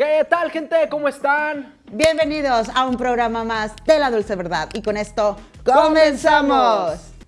¿Qué tal, gente? ¿Cómo están? Bienvenidos a un programa más de La Dulce Verdad. Y con esto, ¡comenzamos!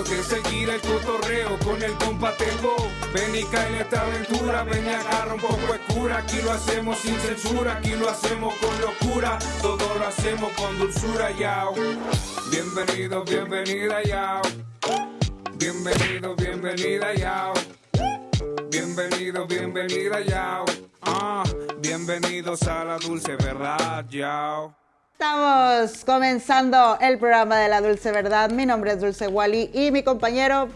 De seguir el cotorreo con el compa Tempo. Ven y cae en esta aventura. Ven y agarra un poco de cura. Aquí lo hacemos sin censura. Aquí lo hacemos con locura. Todo lo hacemos con dulzura, yao. Bienvenido, bienvenida, yao. Bienvenido, bienvenida, yao. Bienvenido, bienvenida, yao. Ah, bienvenidos a la dulce verdad, yao. Estamos comenzando el programa de La Dulce Verdad. Mi nombre es Dulce Wally y mi compañero...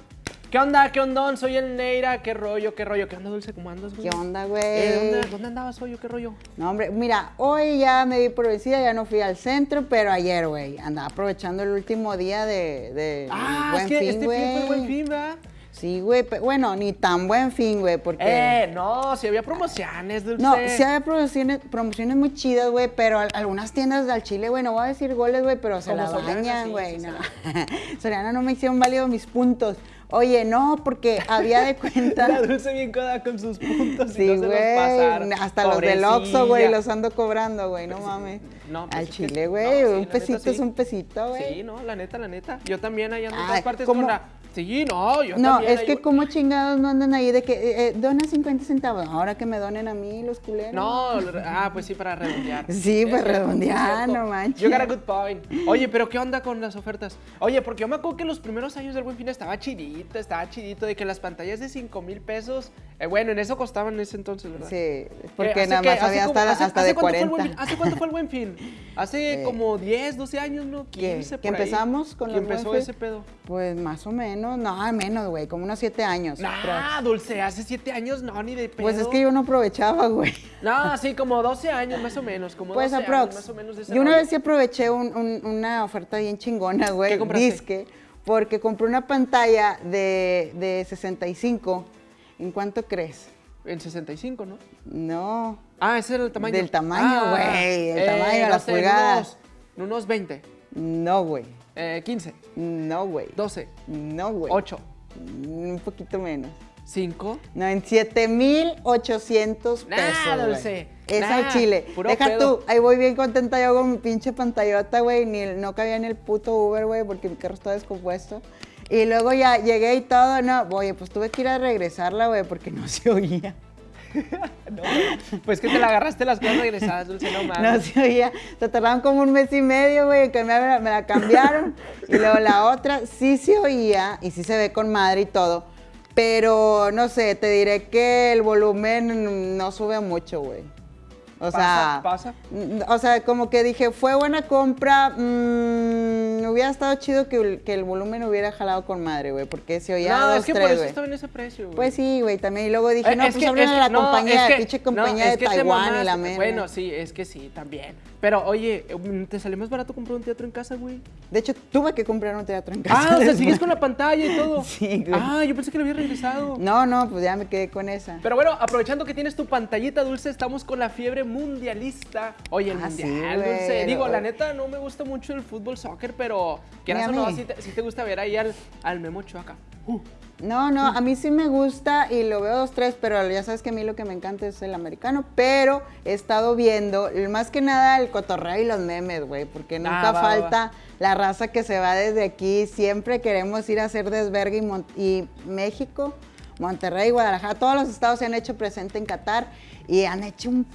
¿Qué onda? ¿Qué ondón? Soy el Neira. ¿Qué rollo? ¿Qué rollo? ¿Qué onda, Dulce? ¿Cómo andas, güey? ¿Qué onda, güey? Eh, ¿dónde, ¿Dónde andabas hoy? o ¿Qué rollo? No, hombre, mira, hoy ya me di por vencida, ya no fui al centro, pero ayer, güey, andaba aprovechando el último día de, de Ah, buen es que fin, este fin fue el güey. buen fin, ¿verdad? Sí, güey, pe- bueno, ni tan buen fin, güey, porque... Eh, no, si había promociones, Dulce. No, sí había promociones, promociones muy chidas, güey, pero al- algunas tiendas del Chile, güey, no voy a decir goles, güey, pero se la bañan, güey. sí, no. Soriana no me hicieron válido mis puntos. Oye, no, porque había de La cuenta... Dulce bien coda con sus puntos Sí, y no se los pasaron. güey, hasta los del Oxxo, güey, los ando cobrando, güey, no mames. No, pues Al Chile, no, güey, sí, un neta, pesito sí. es un pesito, güey. Sí, no, la neta, la neta. Yo también allá ando en Ay, todas partes ¿cómo? con la... Sí, no, yo No, también. es ahí que como chingados no andan ahí de que eh, eh, dona 50 centavos. Ahora que me donen a mí los culeros. No, ah, pues sí, para redondear. Sí, Es pues, cierto, redondear, no manches. You got a good point. Oye, pero ¿qué onda con las ofertas? Oye, porque yo me acuerdo que los primeros años del Buen Fin estaba chidito, estaba chidito, de que las pantallas de 5 mil pesos, eh, bueno, en eso costaban en ese entonces, ¿verdad? Sí, Eh, porque nada más había como- hasta, hace- hasta hace de cuánto fue el Buen 40. Fin? ¿Hace cuánto fue el Buen Fin? Hace Eh, como 10, 12 años, ¿no? ¿Qué? 15 ¿Que por ahí. empezamos con ¿Que los empezó ese pedo? Pues más o menos, no, menos, güey, como unos 7 años. Nah, Dulce, hace 7 años, no, ni de pedo. Pues es que yo no aprovechaba, güey. No, sí, como 12 años más o menos, como Pues 12 aprox. años más o menos de ese Yo una rollo. vez sí aproveché un- un- una oferta bien chingona, güey. ¿Qué compraste? Disque, porque compré una pantalla de, de 65. ¿En cuánto crees? En 65, ¿no? No. Ah, ese era el tamaño. Del tamaño, güey, el tamaño, no las sé, en pulgadas. Unos, unos 20, No, güey. eh, 15, No, güey. 12, No, güey. 8, Un poquito menos. 5. No, en 7800 pesos. Güey. Dulce, Es nah, al chile. Deja pedo. tú, ahí voy bien contenta yo con mi pinche pantallota, güey. Ni el- no cabía en el puto Uber, güey, porque mi carro estaba descompuesto. Y luego ya llegué y todo, no, oye, pues tuve que ir a regresarla, güey, porque no se oía. No, pues que te la agarraste las cosas regresadas, Dulce, no No mames. se oía. Se tardaron como un mes y medio, güey, que me, me la cambiaron. y luego la otra sí se oía y sí se ve con madre y todo. Pero no sé, te diré que el volumen no sube mucho, güey. O sea, Pasa, O sea, como que dije, fue buena compra. mm, hubiera estado chido que, el- que el volumen hubiera jalado con madre, güey, porque se oía no, dos, es que tres, por eso güey. estaba en ese precio, güey. Pues sí, güey, también. Y luego dije, Eh, no, es pues a que- la no, compañía, la pinche no, compañía es de Taiwán y la mera. Bueno, sí, es que sí, también. Pero oye, mm, ¿te salió más barato comprar un teatro en casa, güey? De hecho, tuve que comprar un teatro en casa. Ah, o sea, sigues con la pantalla y todo. Sí, güey. Ah, yo pensé que lo había regresado. No, no, pues ya me quedé con esa. Pero bueno, aprovechando que tienes tu pantallita dulce, estamos con la fiebre mundialista. Oye, el Ah, mundial, dulce. Digo, la neta, no me gusta mucho el fútbol soccer, pero quieras o no, si te, te gusta ver ahí al, al Memo Chuaca. Uh, No, no, a mí sí me gusta y lo veo dos, tres, pero ya sabes que a mí lo que me encanta es el americano. Pero he estado viendo, más que nada, el cotorreo y los memes, güey, porque nunca Ah, va, va, falta la raza que se va desde aquí. Siempre queremos ir a hacer desvergue y, Mon- y México, Monterrey, Guadalajara, todos los estados se han hecho presente en Qatar y han hecho un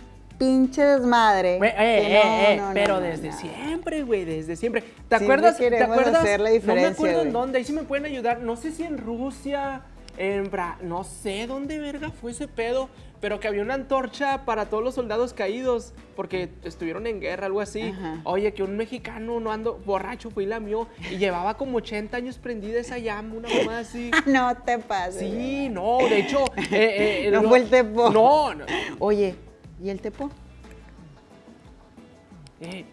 pinche desmadre. güey, eh, eh, no, eh, no, no, pero no, desde siempre, güey, desde siempre. ¿Te Siempre acuerdas? ¿Te queremos acuerdas? hacer la no me diferencia, acuerdo en dónde, ahí sí me pueden ayudar. No sé si en Rusia en Bra- no sé dónde verga fue ese pedo, pero que había una antorcha para todos los soldados caídos porque estuvieron en guerra, algo así. Ajá. Oye, que un mexicano no ando borracho fue y la mió y llevaba como 80 años prendida esa llama, una mamá así. No te pases. Sí, no, de hecho. eh, eh, No lo- fue el tepo. No, no. Oye, ¿y el tepo? eh,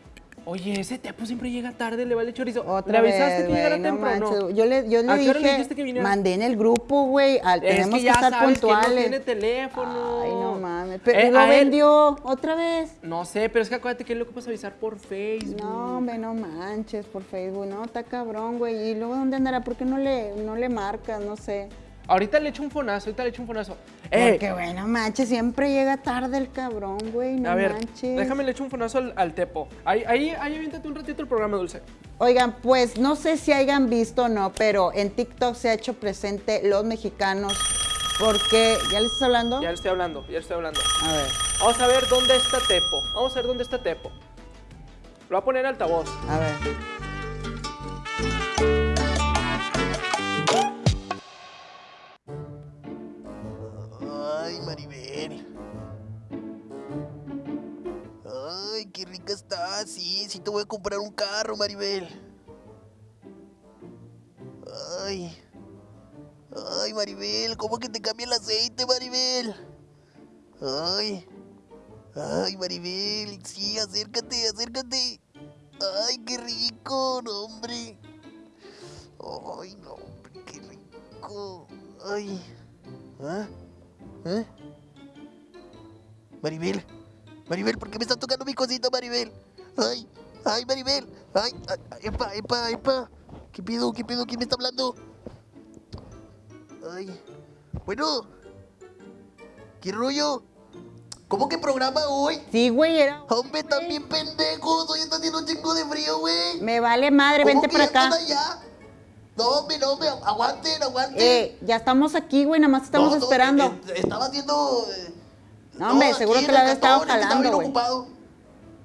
oye, ese tepo siempre llega tarde, le vale chorizo. Otra ¿Le avisaste vez, que llegara no temprano? manches. Yo le, yo le ¿A qué hora le dije, dijiste que viniera? mandé en el grupo, güey, tenemos que que, ya estar sabes que puntuales. no tiene teléfono. Ay, no mames. Pero Eh, lo él- vendió otra vez. No sé, pero es que acuérdate que él lo ocupas avisar por Facebook. No, hombre, no manches por Facebook. No, está cabrón, güey. ¿Y luego dónde andará? ¿Por qué no le, no le marcas? No sé. Ahorita le echo un fonazo, ahorita le echo un fonazo. Eh, Porque, güey, no manches, siempre llega tarde el cabrón, güey. No a ver, manches. déjame le echo un fonazo al, al tepo. Ahí, ahí, ahí aviéntate un ratito el programa, Dulce. Oigan, pues no sé si hayan visto o no, pero en TikTok se ha hecho presente los mexicanos. Porque, ¿ya les estás hablando? Ya le estoy hablando, ya le estoy hablando. A ver, Vamos a ver dónde está Tepo. Vamos a ver dónde está Tepo. Lo voy a poner en altavoz. a ver. Rica está. Sí, sí te voy a comprar un carro, Maribel. Ay. Ay, Maribel, ¿cómo que te cambia el aceite, Maribel? Ay. Ay, Maribel, sí, acércate, acércate. Ay, qué rico, no, hombre. Ay, no, hombre, qué rico. Ay. ¿Ah? ¿Eh? Maribel, Maribel, ¿por qué me estás tocando mi cosita, Maribel? Ay, ay, Maribel, ay, ay, epa, epa, epa. ¿Qué pedo, qué pedo, quién me está hablando? Ay, bueno, ¿qué rollo? ¿Cómo que programa hoy? Sí, güey, era. Hombre, también pendejos, hoy está haciendo un chingo de frío, güey. Me vale madre, ¿Cómo vente que para ya acá. están allá? No, hombre, no, hombre, aguanten, aguanten. Eh, ya estamos aquí, güey, nada más estamos No, no, esperando. eh, estaba haciendo. eh, No, hombre, seguro que la había estado jalando, bien güey. ocupado.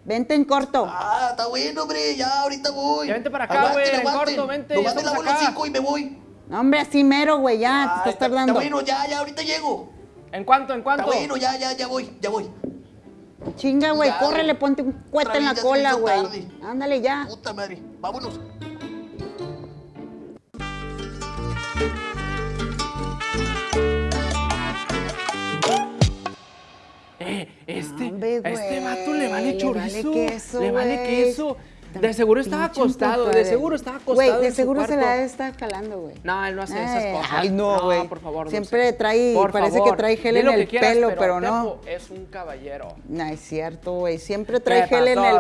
Vente en corto. Ah, está bueno, hombre, ya ahorita voy. Ya vente para acá, güey, en corto, vente, Nomás me lavo acá. hocico y me voy. No, hombre, así mero, güey, ya, Ah, te estás está- tardando. Está bueno, ya, ya, ahorita llego. ¿En cuánto? ¿En cuánto? Está bueno, ya, ya, ya voy, ya voy. Chinga, güey, córrele, ponte un cuete otra en la cola, güey. Ándale ya. Puta madre, vámonos. Eh, este, Hombre, este vato le vale le chorizo. vale queso, Le vale queso. De seguro estaba acostado, de seguro estaba acostado. Güey, de seguro se la estar jalando, güey. No, él no hace esas Ay, cosas. Ay, no, güey. por favor. Siempre trae, Por parece favor, que trae gel en el quieras, pelo, pero no. Es un caballero. No, es cierto, güey. Siempre trae ¿Qué gel en el,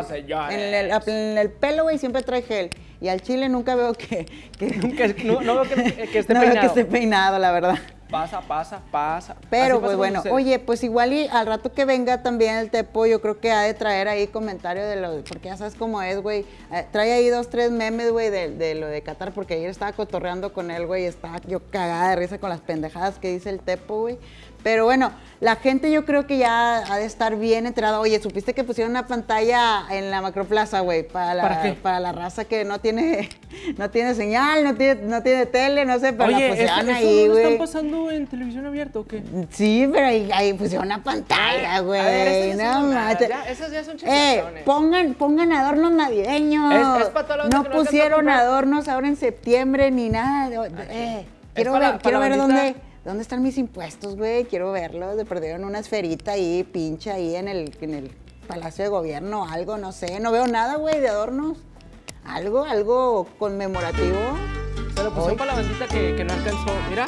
en, el, en el pelo, güey. Siempre trae gel. Y al chile nunca veo que... que Que- no, no veo que, que esté no veo que esté peinado, la verdad. Pasa, pasa, pasa. Pero, pasa pues bueno, oye, pues igual y al rato que venga también el Tepo, yo creo que ha de traer ahí comentario de lo, porque ya sabes cómo es, güey. Eh, trae ahí dos, tres memes, güey, de, de lo de Qatar, porque ayer estaba cotorreando con él, güey, y estaba yo cagada de risa con las pendejadas que dice el Tepo, güey. Pero bueno, la gente yo creo que ya ha de estar bien enterada. Oye, ¿supiste que pusieron una pantalla en la macroplaza, güey? Para la, ¿Para la raza que no tiene, no tiene señal, no tiene, no tiene tele, no sé, pero la Oye, pusieron ¿esto, ahí, ¿eso no lo güey. están pasando en televisión abierta o qué? Sí, pero ahí, ahí pusieron una pantalla, güey. Esas ya no son mamadas, manches. ya- esas ya son Eh, pongan, pongan adornos navideños. Es- es para toda la banda no pusieron adornos ahora en septiembre ni nada. de- eh, quiero para- ver, quiero la ver dónde, dónde están mis impuestos, güey. Quiero verlos. De perdieron una esferita ahí, pinche ahí en el, en el Palacio de Gobierno, algo, no sé. No veo nada, güey, de adornos. Algo, algo conmemorativo. Se lo pusieron para la bandita que, que no alcanzó. Mira.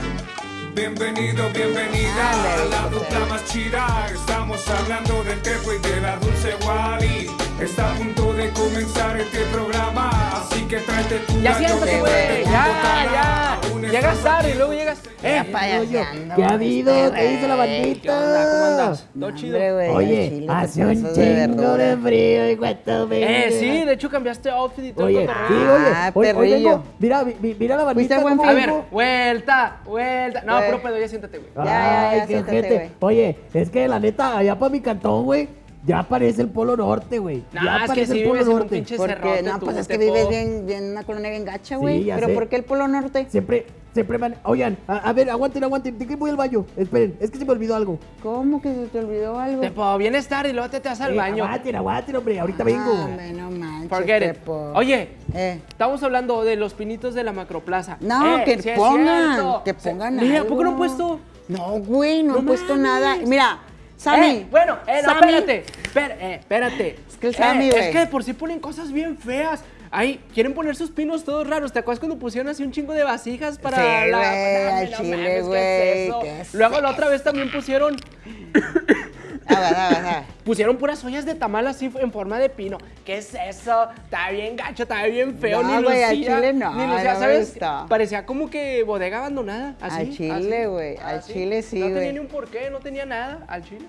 Bienvenido, bienvenida a la José. dupla más chida. Estamos hablando del Tepo y de la Dulce Wally. Está a punto de comenzar este programa, así que tráete tu Ya siéntate, güey. Ya, ya. Llegas tarde y luego llegas. Eh, payaseando, ¿Qué ha habido? ¿Qué dice la bandita? ¿Qué onda? ¿Cómo andas? ¿Todo No, chido? Oye, hace un chingo de frío y cuánto Eh, sí, de hecho cambiaste outfit y todo Oye, sí, oye, Ah, perrillo. mira, mira la ¿Fuiste bandita. A ver, vuelta, vuelta. No, Güey. puro pedo, ya siéntate, güey. Ya, ya, ya, siéntate, güey. Oye, es que la neta, allá para mi cantón, güey, ya aparece el Polo Norte, güey. Nah, ya es que aparece el Polo Norte. pinche Porque, no, tú, pues es que vives bien, bien en una colonia bien gacha, güey. Sí, Pero sé. ¿por qué el Polo Norte? Siempre, se preman... Oigan, a, a ver, aguanten, aguanten. ¿De qué voy al baño? Esperen, es que se me olvidó algo. ¿Cómo que se te olvidó algo? Tepo, vienes tarde y luego te, te vas al Eh, baño. Aguanten, aguanten, hombre. Ahorita vengo. Ah, hombre, no manches, Forget it. Tepo. Oye, Eh. estamos hablando de los pinitos de la macroplaza. No, Eh, que es pongan, que Sí. pongan Mira, ¿a algo. poco no han puesto? No, güey, no, No han puesto nada. Mira, Sammy. Eh, bueno, eh, no, Sammy, espérate. Eh, espérate. Es que el Sammy. Es que de por sí ponen cosas bien feas. Ahí, quieren poner sus pinos todos raros. ¿Te acuerdas cuando pusieron así un chingo de vasijas para Sí, la. Dame, al no chile, mames, ¿qué es güey, es Luego la otra vez también pusieron. Pusieron puras ollas de tamal así en forma de pino. ¿Qué es eso? Está bien gacho, está bien feo. No, ni güey, al lucía, chile no, Ni lucía, no ¿sabes? Parecía como que bodega abandonada. Así, Al chile, güey, al chile sí, No tenía ni un porqué, no tenía nada. Al chile.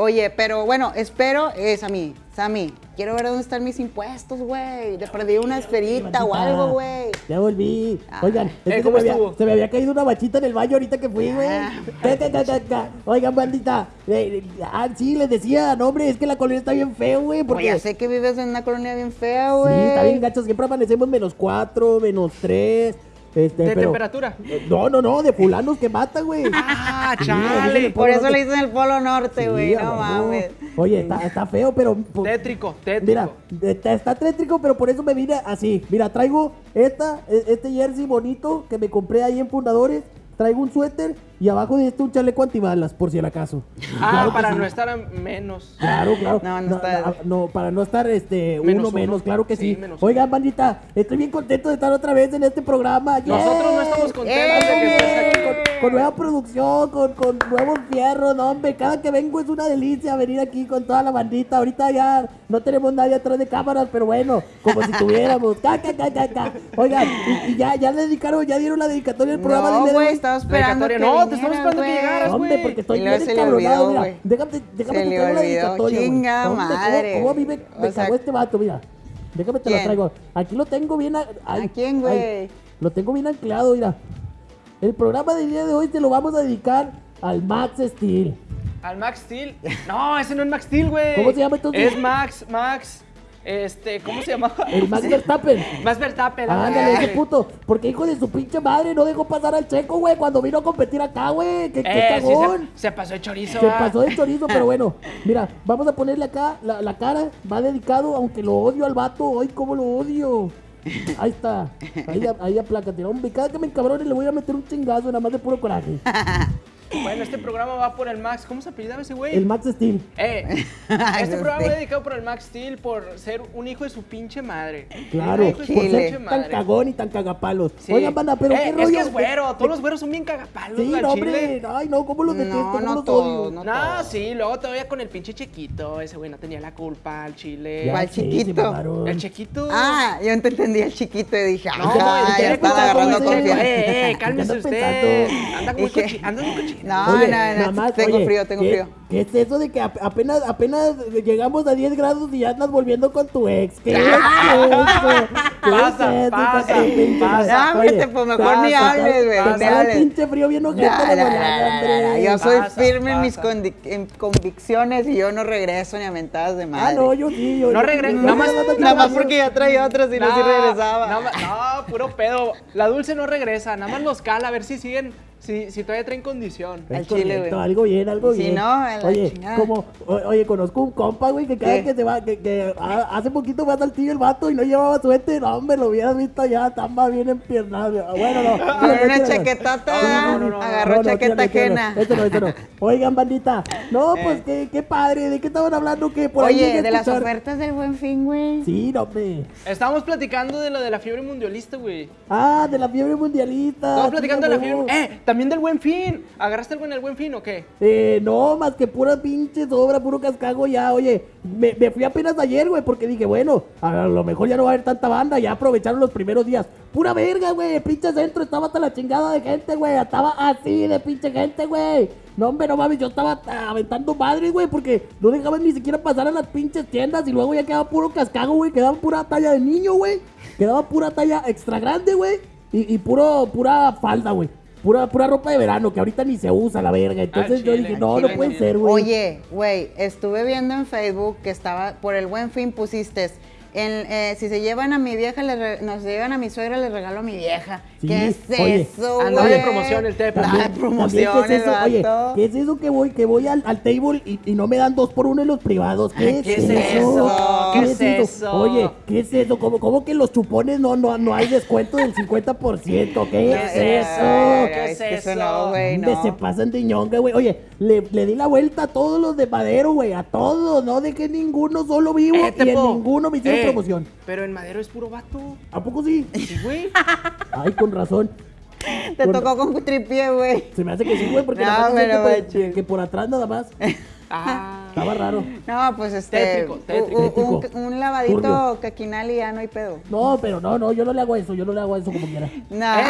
Oye, pero bueno, espero, eh, Sammy, Sammy, quiero ver dónde están mis impuestos, güey. Le perdí una esferita o algo, güey. Ya volví. Ah. Oigan, es Eh, que se, ¿cómo me había, se me había caído una bachita en el baño ahorita que fui, güey. Ah. Oigan, bandita. eh, eh, ah, sí, les decía, no, hombre, es que la colonia está bien feo, güey. Porque ya sé que vives en una colonia bien fea, Sí, güey. está bien gacho. Siempre amanecemos menos cuatro, menos tres. Este, ¿De pero- temperatura? No, no, no, de fulanos que matan, güey. Ah, chale. sí, Por eso le dicen el Polo Norte, güey, a no mames. Oye, está, está feo, pero. pues, Tétrico, tétrico. Mira, está, está tétrico, pero por eso me vine así. Mira, traigo esta, e- este jersey bonito que me compré ahí en Fundadores. Traigo un suéter y abajo de esto un chaleco antibalas, por si el acaso. Ah, Claro para sí. no estar a menos. Claro, claro. No, no está- no, para no estar este, Menos uno uno. menos, claro que Sí, sí. Oigan, bandita, estoy bien contento de estar otra vez en este programa. Nosotros no estamos contentos de que estés aquí. Con, con nueva producción, con, con nuevos fierros, no, hombre. Cada que vengo es una delicia venir aquí con toda la bandita. Ahorita ya no tenemos nadie atrás de cámaras, pero bueno, como si tuviéramos. Ca, ca, ca, ca, ca. Oigan, y, y ya, ya le dedicaron, ya dieron la dedicatoria del programa. De. Estaba esperando que. No, te estamos vinieras, esperando que güey. llegaras, güey. porque estoy bien se le olvidó, güey. Déjame, déjame Se te le traigo la dedicatoria. Chinga ¿cómo- madre. ¿Cómo, a mí me, me O sea- cagó este vato? Mira, déjame te ¿Quién? lo traigo. Aquí lo tengo bien... a- ay, ¿A quién, güey? Lo tengo bien anclado, mira. El programa del día de hoy te lo vamos a dedicar al Max Steel. Al Max Steel. No, ese no es Max Steel, güey. ¿Cómo se llama entonces? Es Max, Max. Este, ¿cómo se llamaba? El Max Verstappen. Max Verstappen. Ándale, ese puto. Porque hijo de su pinche madre no dejó pasar al checo, güey, cuando vino a competir acá, güey. ¡Qué, qué Eh, sí, cagón! se, se pasó de chorizo. Se ah. pasó de chorizo, pero bueno, mira, vamos a ponerle acá la, la cara, va dedicado, aunque lo odio al vato, ay, cómo lo odio. Ahí está, ahí, ahí aplácate, hombre, cada que me encabrone le voy a meter un chingazo, nada más de puro coraje. Bueno, este programa va por el Max. ¿Cómo se apellidaba ese güey? El Max Steel, Eh, este no programa va dedicado por el Max Steel por ser un hijo de su pinche madre. claro, Un hijo de su por ser tan madre. cagón y tan cagapalos. Sí. Oigan, banda, pero Eh, qué Es rollo. que es güero, todos los güeros son bien cagapalos, Sí, no, hombre, ay, no, cómo los No, detesto, cómo no los odio. no No, sí, luego todavía con el pinche chiquito. Ese güey no tenía la culpa al chile. Ya ¿Cuál chiquito? El chiquito. Ah, yo te entendí el chiquito y dije, No, ah, ya culpar agarrando confianza. Eh, eh, cálmese ¿Qué andas usted. Anda muy cochino. No, Oye, no, no, más, tengo oye, frío, tengo ¿qué- frío. ¿Qué es eso de que ap- apenas, apenas llegamos a 10 grados y ya andas volviendo con tu ex? ¿Qué es eso? ¿Qué Pasa, es eso, pasa, pasa. vete, pues, mejor ni hables, güey, el hables. pinche frío bien ojete de. Yo soy Pasa, firme en mis convicciones y yo no regreso ni a mentadas de Ah, madre. no, yo sí. Yo, No yo- regre- yo- nada más- Nada más porque ya traía otras y no, sí regresaba. No, no, puro pedo. La dulce no regresa, nada más los cala a ver si siguen, si, si todavía traen condición. Al chile, güey. Algo bien, algo Si bien. no, a la oye, chingada. como, o- oye, conozco un compa, güey, que cada ¿Qué? que se va, que, que a- hace poquito fue a Saltillo el vato y no llevaba suéter. No, hombre, lo hubieras visto ya, estaba bien empiernado. Bueno, no. Tírale, una chaquetota, No, no, no, no, agarró chaqueta ajena. Esto no, esto no. Oigan, bandita. No, Eh. pues qué, qué padre. ¿De qué estaban hablando? Que por ahí Oye, llegué a de las ofertas del Buen Fin, güey. Sí, no, hombre. Estábamos platicando de lo de la fiebre mundialista, güey. Ah, de la fiebre mundialista. Estamos platicando de la fiebre. Eh, también del buen fin. ¿Agarraste algo en el buen fin o qué? Eh, no, más que pura pinche sobra, puro cascago ya. Oye, me, me fui apenas ayer, güey, porque dije, bueno, a lo mejor ya no va a haber tanta banda, ya aprovecharon los primeros días. Pura verga, güey, pinche centro, estaba hasta la chingada de gente, güey, estaba así de pinche gente, güey. No, hombre, no mames, yo estaba aventando madres, güey, porque no dejaban ni siquiera pasar a las pinches tiendas y luego ya quedaba puro cascago, güey, quedaba pura talla de niño, güey. Quedaba pura talla extra grande, güey, y, y puro, pura falda, güey. Pura, pura ropa de verano que ahorita ni se usa la verga. Entonces yo dije, no, chile, no puede chile. ser, güey. Oye, güey, estuve viendo en Facebook que estaba por el Buen Fin pusiste en, eh, si se llevan a mi vieja, le re- nos llevan a mi suegra, le regalo a mi vieja. Sí, ¿Qué es oye, eso, güey? de promoción el Tepa. Andaba de También, promoción ¿qué es el eso? Oye. ¿qué es eso que voy, que voy al, al table y, y no me dan dos por uno en los privados? ¿Qué, ¿qué es eso? ¿Qué es eso? Oye, ¿qué es eso? ¿Cómo, cómo que los chupones no, no, no hay descuento del 50%? ¿Qué es ¿Qué es eso? ¿Qué es eso no, güey, Hombre, no. se pasan de ñonga, güey. Oye, le, le di la vuelta a todos los de Madero, güey. A todos. No dejé ninguno solo vivo Eh, y en ninguno me hicieron Promoción. Pero en Madero es puro vato. ¿A poco sí? Sí, güey. Ay, con razón. Te Con- tocó con tripié, güey. Se me hace que sí, güey, porque No, pero que, por, que por atrás nada más. Ah. Estaba raro. No, pues este. Tétrico, tétrico. un- un, Tétrico. un lavadito Turbio. caquinal y ya no hay pedo. No, pero no, no, yo no le hago eso, yo no le hago eso como quiera. No. Eh,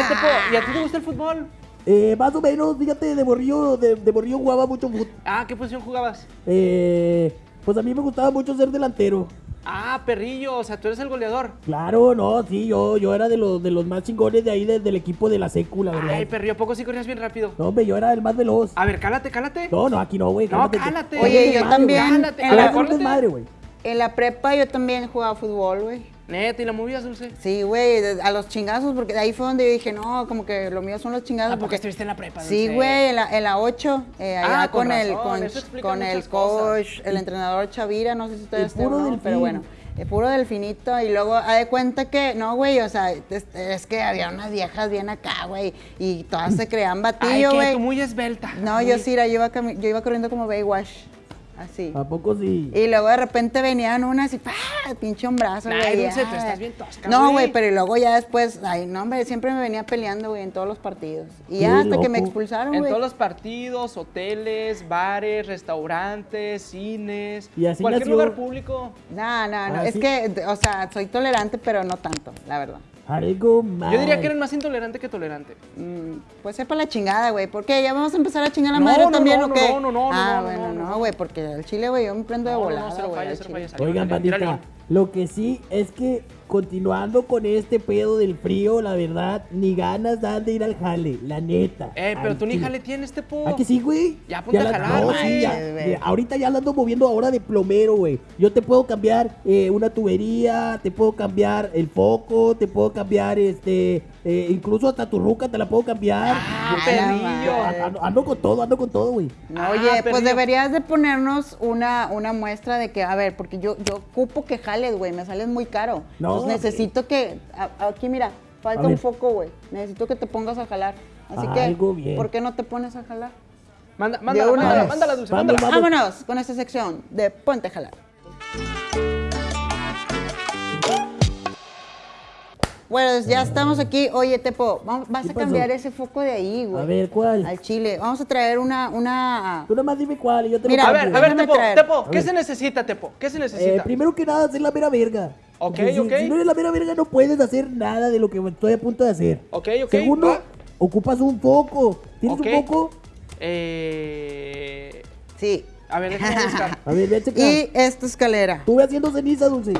¿y a ti te gusta el fútbol? Eh, más o menos, fíjate, de morrillo, de, de morrillo jugaba mucho fútbol. Ah, ¿qué posición jugabas? Eh, pues a mí me gustaba mucho ser delantero. Ah, perrillo, o sea, tú eres el goleador. Claro, no, sí, yo, yo era de los, de los más chingones de ahí, de- del equipo de la secu, la verdad. Ay, perrillo, ¿a poco sí corrías bien rápido? No, hombre, yo era el más veloz. A ver, cálate, cálate. No, no, aquí no, güey. No, cálate. Oye, yo también. Cálate, En Pero la, es un cálate. desmadre, güey. en la prepa yo también jugaba fútbol, güey. Neta, ¿y la movías, Dulce? Sí, güey, a los chingazos, porque de ahí fue donde yo dije, no, como que lo mío son los chingazos. ¿A poco Porque estuviste en la prepa, Sí, Dulce? güey, en la, en la 8, eh, allá Ah, con con, el, con, el cosas. coach, el entrenador Chavira, no sé si ustedes estén, ¿no? pero bueno, el puro delfinito, y luego, ha de cuenta que, no, güey, o sea, es, es que había unas viejas bien acá, güey, y todas se creían Ay, batillo, que güey. tú muy esbelta. No, yo sí, era, yo iba, yo iba corriendo como Baywatch, así. ¿A poco sí? Y luego de repente venían unas y ¡pah! pinche hombrazo, Ay, güey. Dulce, tú estás bien tosca, No, güey. pero y luego ya después, ay, no, hombre, siempre me venía peleando, güey, en todos los partidos. Y ya hasta que me expulsaron, En güey. todos los partidos, hoteles, bares, restaurantes, cines, Y así cualquier nació- lugar público. No, no, no, Ah, es sí. que, o sea, soy tolerante, pero no tanto, la verdad. Algo mal. Yo diría que eres más intolerante que tolerante. Mm, pues sepa la chingada, güey. ¿Por qué? ¿Ya vamos a empezar a chingar a la No, madre no, también no, o qué? no, no, no, Ah, no, no, bueno, no, no. no, güey, porque al chile, güey, yo me prendo de volada, güey. Oigan, bandita. Lo que sí es que continuando con este pedo del frío, la verdad, ni ganas dan de ir al jale, la neta. Eh, pero tú ni jale tienes, este po. ¿Ah, que sí, güey? Ya ponte a no, sí, ya. Mira, ahorita ya la ando moviendo ahora de plomero, güey. Yo te puedo cambiar eh, una tubería, te puedo cambiar el foco, te puedo cambiar, este, eh, incluso hasta tu ruca te la puedo cambiar. Ah, perrillo. Ando, ando con todo, ando con todo, güey. No, Ah, oye, pues deberías de ponernos una, una muestra de que, a ver, porque yo, yo ocupo que jales, güey, me sales muy caro. No, Entonces necesito que, a- aquí mira, falta un foco, güey. Necesito que te pongas a jalar. Así Algo que, bien. ¿por qué no te pones a jalar? Manda, mándala, una mándala, mándala, Dulce, Vamos, mándala. Vámonos con esta sección de ponte a jalar. Bueno, ya estamos aquí. Oye, Tepo, vamos- vas ¿Qué a cambiar ese foco de ahí, güey. A ver, ¿cuál? Al chile. Vamos a traer una, una... Tú nomás dime cuál y yo te Mira, lo A ver, a ver, Tepo, traer. Tepo, ¿qué se necesita, Tepo? ¿Qué se Eh, necesita? primero que nada, hacer la mera verga. Ok, si- ok. Si no eres la mera verga, no puedes hacer nada de lo que estoy a punto de hacer. Ok, ok, Segundo, va. ocupas un foco. ¿Tienes un foco? Eh... Sí. A ver, déjame buscar. A ver, ve a checar. Y esta escalera. Estuve haciendo ceniza, Dulce.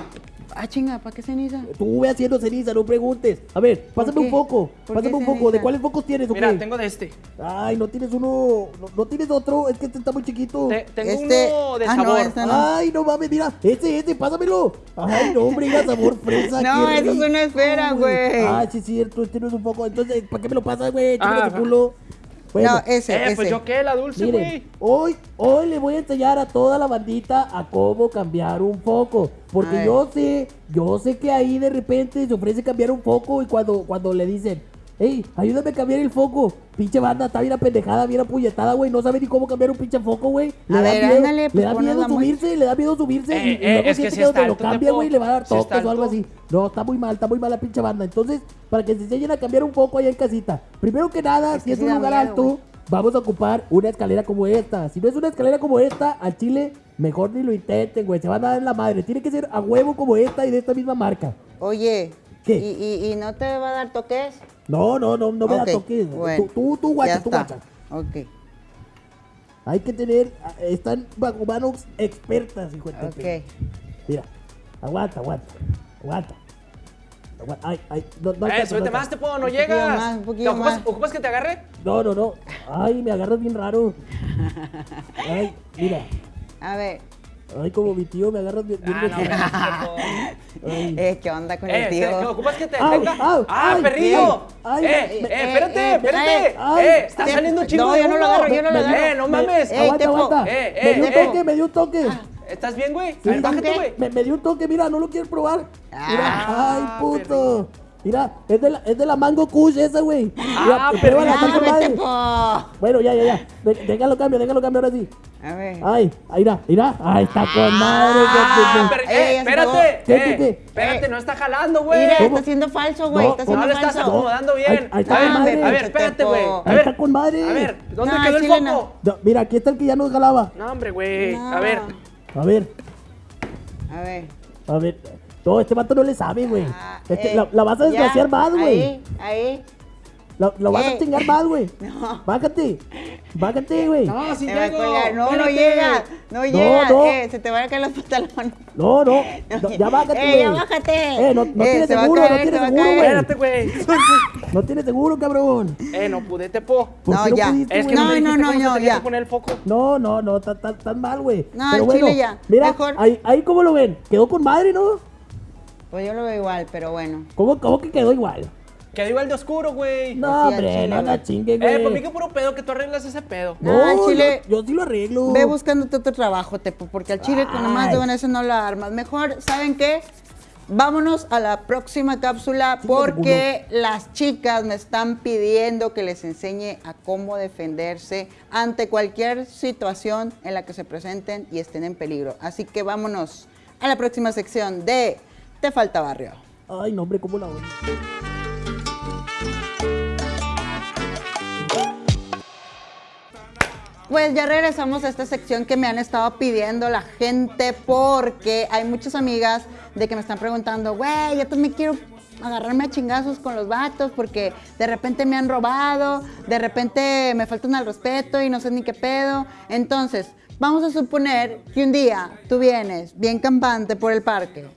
Ah, chinga, ¿para qué ceniza? Estuve haciendo ceniza, no preguntes. A ver, pásame un. ¿Por Pásame un ceniza? ¿De cuáles focos tienes, Mira, tengo de este. Ay, no tienes uno. No, no tienes otro. Es que este está muy chiquito. Te- tengo Este- uno de ah, no, sabor. este no. Ay, no mames, mira. Ese, ese, pásamelo. Ay, no, hombre, mira, sabor fresa. No, eso es una esfera, güey. Ah, sí, es cierto. Este no es un foco. Entonces, ¿para qué me lo pasas, güey? Échamelo Ah, culo. Bueno, no, ese, Eh, ese. pues yo qué, la dulce, güey. hoy, hoy le voy a enseñar a toda la bandita a cómo cambiar un foco. Porque yo sé, yo sé que ahí de repente se ofrece cambiar un foco y cuando, cuando le dicen, hey, ayúdame a cambiar el foco. Pinche banda, está bien apendejada, bien apuñetada, güey. No sabe ni cómo cambiar un pinche foco, güey. Le A da ver, miedo, ándale, le pues da miedo subirse, le da miedo subirse. Eh, y, y eh, luego es que siente sí que donde está lo cambia, güey, le va a dar toques o algo así. No, está muy mal, está muy mal la pinche banda. Entonces, para que se enseñen a cambiar un foco allá en casita. Primero que nada, Es si que es un lugar miedo, alto, vamos a ocupar una escalera como esta. Si no es una escalera como esta, al chile, mejor ni lo intenten, güey. Se van a dar en la madre. Tiene que ser a huevo como esta y de esta misma marca. Oye, ¿Qué? ¿y, y, y no te va a dar toques? No, no, no, no me da toques. bueno, Tú, tú, tú, guacha, ya tú, está. guacha. Ok, Hay que tener, están bajo manos expertas, hijo de ok. Mira, aguanta, aguanta, aguanta. Aguanta. Ay, ay, no, no Eh, no más, alcanzo. Tepo, no Un llegas. más, un ¿Te poquillo ocupas, más. ocupas que te agarre? No, no, no. Ay, me agarras bien raro. Ay, mira. A ver, Ay, como mi tío me agarras bien. Ah, no. Eh, ¿qué onda con Eh, el ¿te- tío? ¿te ocupas que te Au, detenga? au, ¡Ah, ay, perrillo! ay, ¡Eh, eh, eh, espérate, eh, espérate! ay, ¡Eh, está saliendo chingo no, yo no lo agarro, yo no lo agarro. ¡Eh, no mames! Eh, aguanta, aguanta. Eh, me eh, dio un eh. toque, me dio un toque. ¿Estás bien, güey? Sí, bájate, ¿qué? güey. Me, me dio un toque, mira, ¿no lo quieres probar? Mira, Ah, ay, puto. Mira, es de la, es de la Mango Kush esa, güey. Mira, Ah, con Ah, madre. Tepo. Bueno, ya, ya, ya. De- déjalo cambio, déjalo cambio ahora sí. A ver. Ay, ahí irá, irá. Ahí está con madre. Ah, que- per- Ey, eh, ya espérate, acabó. ¿Qué, eh, qué, qué? espérate, no está jalando, güey. Mira, ¿Cómo? está haciendo falso, güey. No, está No le estás falso. acomodando bien. Ahí- ahí está a ver, con madre. a ver, espérate, güey. Ahí ver, está con madre. a ver, ¿dónde No, quedó el foco? no. No, mira, aquí está el que ya nos jalaba. No, hombre, güey. No. A ver. A ver, A ver. a ver. No, este vato no le sabe, güey. Ah, Este, eh, la, la vas a ya, desgraciar más, güey. Ahí, ahí. La, la vas Eh. a chingar más, güey. No. Bájate. Bájate, güey. No, Te a llego. No, no llega. No llega. no. Eh, se te van a caer los pantalones. No, no. no, ya bájate, Eh, güey. ya bájate. Eh, no, no Eh, tiene se seguro, caer, no se tiene seguro, güey. Espérate, güey. No tiene seguro, cabrón. Eh, no pude, Tepo. ¿Por No, qué ya. pudiste, Es que no, No, no, no, ya. poner el foco. No, no, no, tan, tan, tan mal, güey. No, Pero bueno, chile ya. Mira, ahí, ahí cómo lo ven. Quedó con madre, ¿no? Pues yo lo veo igual, pero bueno. ¿Cómo, cómo que quedó igual? Quedó igual de oscuro, güey. No, Pues hombre, chile, no la chingue, güey. Eh, pues mí que puro pedo que tú arreglas ese pedo. No, al chile- Yo, yo sí lo arreglo. Ve buscándote otro trabajo, Tepo, porque al chile con nomás de eso no la armas. Mejor, ¿saben qué? Vámonos a la próxima cápsula porque las chicas me están pidiendo que les enseñe a cómo defenderse ante cualquier situación en la que se presenten y estén en peligro. Así que vámonos a la próxima sección de Te falta barrio. Ay, no, hombre, ¿cómo la oyen? Pues ya regresamos a esta sección que me han estado pidiendo la gente porque hay muchas amigas de que me están preguntando, güey, yo también quiero agarrarme a chingazos con los vatos porque de repente me han robado, de repente me faltan al respeto y no sé ni qué pedo. Entonces, vamos a suponer que un día tú vienes bien campante por el parque,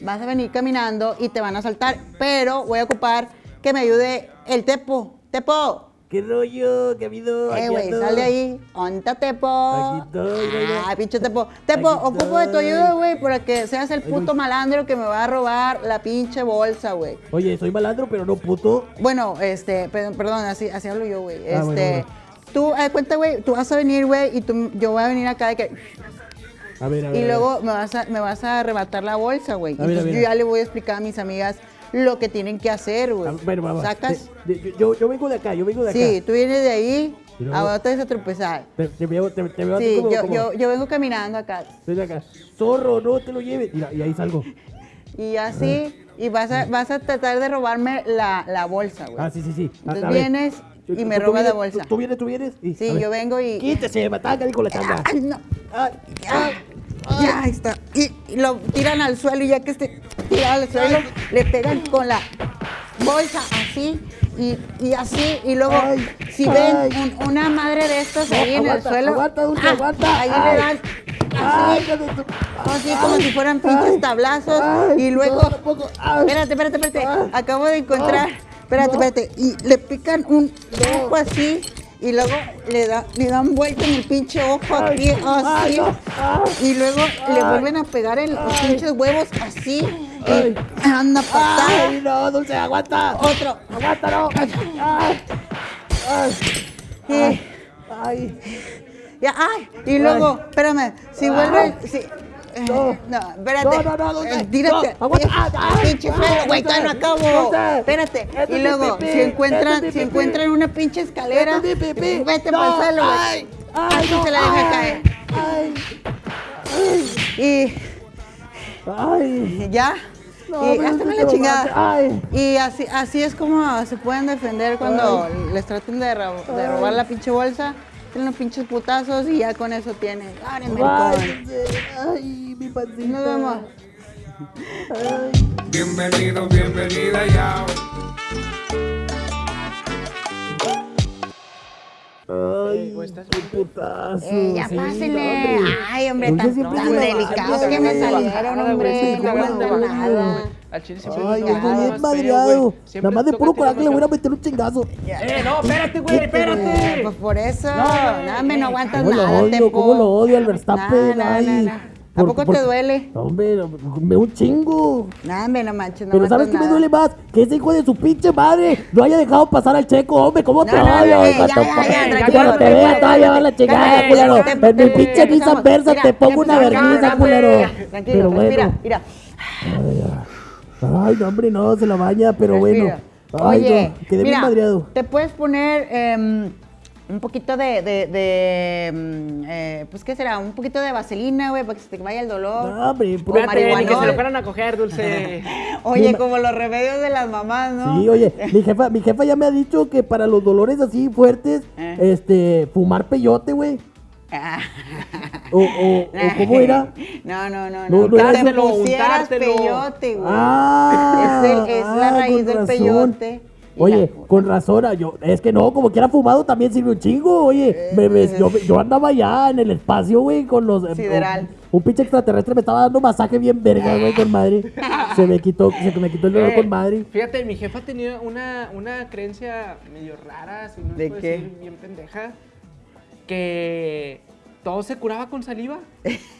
vas a venir caminando y te van a saltar, pero voy a ocupar que me ayude el Tepo. Tepo, ¿Qué rollo? ¿Qué ha habido? eh, güey, ando. sal de ahí. Onta, Tepo. Aquí estoy. Ah, pinche Tepo. Tepo, Aquí ocupo de tu ayuda, güey, para que seas el puto malandro que me va a robar la pinche bolsa, güey. Oye, soy malandro, pero no puto. Bueno, este, perdón, así, así hablo yo, güey. Este, Ah, bueno, bueno. tú, de cuenta, güey, tú vas a venir, güey, y tú, yo voy a venir acá de que... A ver, a ver. Y a ver. luego me vas a, me vas a arrebatar la bolsa, güey. Entonces ver, yo ya le voy a explicar a mis amigas lo que tienen que hacer, güey. ver, bueno, vamos. ¿Sacas? De- de- yo, yo vengo de acá, yo vengo de acá. Sí, tú vienes de ahí, ahora te vas a tropezar. Te, te veo, te, te veo Sí, como, yo, como- yo, yo vengo caminando acá. Estoy de acá. Zorro, no te lo lleves. Mira, y ahí salgo. Y así, y vas a, vas a tratar de robarme la, la bolsa, güey. Ah, sí, sí, sí. A- Entonces vienes y me tú robas la bolsa. Tú, tú vienes, tú vienes. y- Sí, yo vengo y... Quítese, mataca, dijo la changa. ¡Ay, no! Ay, Ya, ya ahí está. Y, y lo tiran al suelo y ya que esté tirado al suelo, le pegan con la bolsa así y, y así. Y luego, Ay, si ay. ven un- una madre de estas No, ahí en el suelo, aguanta, Dulce, ah, aguanta. ahí Ay. le dan así, así como si fueran pinches tablazos. y luego, no, espérate, espérate, espérate. Acabo de encontrar, espérate, espérate. Y le pican un ojo así. Y luego le, da, le dan vuelta en el pinche ojo aquí, así. Y luego le vuelven a pegar en los pinches huevos así. Y anda patada. Ay, no, Dulce, aguanta. Otro. Aguanta, no. Ay. Ay. Y, Ay. Ay. ya, ay, y luego, espérame, si vuelve. Si, No. eh, no, espérate. No, no, no. Eh, Tírate. No, aguanta. Ah, ah, pinche ah, suelo, güey, todavía no acabo. Espérate. Esto es Y luego, si encuentran, Esto es mi si encuentran una pinche escalera, Esto es mi pipí. vete No, para el suelo, güey. ay, ay, Así no, se la deja caer. Y Ay. ya. No, y tú la chingada. Y así, así es como se pueden defender cuando les traten de, de robar la pinche bolsa. Tienen los pinches putazos y ya con eso tienen. Ay, mi pancita. Nos vemos. Ay. Bienvenido, bienvenida ya. Ay, qué putazo. Eh, ya sí, pásenle. Ay, hombre, tan, siempre tan delicados que me salieron, hombre. No nada. Al chile siempre Ay, yo estoy más bien madreado. Nada más de puro coraje más le voy a meter un chingazo. Eh, no, espérate, güey, espérate. Pues por eso, No, nada, me no aguantas ¿Cómo lo nada. ¿Cómo lo odio al Verstappen? No, no, Ay. ¿A poco te duele? Hombre, me un chingo. No, hombre, no manches, no Pero me ¿sabes qué me duele más? Que ese hijo de su pinche madre no haya dejado pasar al checo, hombre. ¿Cómo te No, no, odio? no, ya, ya, ya, Cuando te vea, te va a llevar la chingada, culero. En mi pinche Versa mira, te pongo una vergüenza, culero. Tranquilo, bueno. mira. Ay, no, hombre, no, se la baña, pero bueno. Ay, Oye, quedé bien mira, madreado. te puedes poner em, un poquito de, de, de, em, eh, pues, ¿qué será? Un poquito de vaselina, güey, para que se te vaya el dolor. No, Espérate, ni que se lo fueran a coger, Dulce. Oye, como los remedios de las mamás, ¿no? Sí, oye, mi jefa, mi jefa ya me ha dicho que para los dolores así fuertes, Eh. este, fumar peyote, güey. Ah. O, o, o cómo era. No, no, no, No, no. no que era te untártelo, pusieras untártelo. peyote, güey. Ah, Es el- es la ah, raíz del razón. peyote. Oye, con razón, ah, yo, es que no, como que era fumado también sirve un chingo, oye. me- me- yo, yo andaba allá en el espacio, güey, con los... eh, Sideral. Un, un pinche extraterrestre me estaba dando masaje bien verga, güey, con madre. Se me quitó, se me quitó el dolor Eh, con madre. Fíjate, mi jefa tenía una, una creencia medio rara, si no ¿De puedo qué? decir bien pendeja, que todo se curaba con saliva.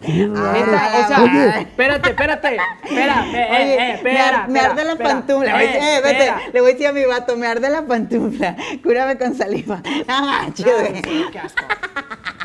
Neta, o sea, Oye. espérate, espérate, espera, eh, Oye, eh, me, espera, me espera, arde la espera, pantufla. eh, Eh, vete, le voy a decir a mi vato, me arde la pantufla. Cúrame con saliva. No manches, No, sí, qué asco.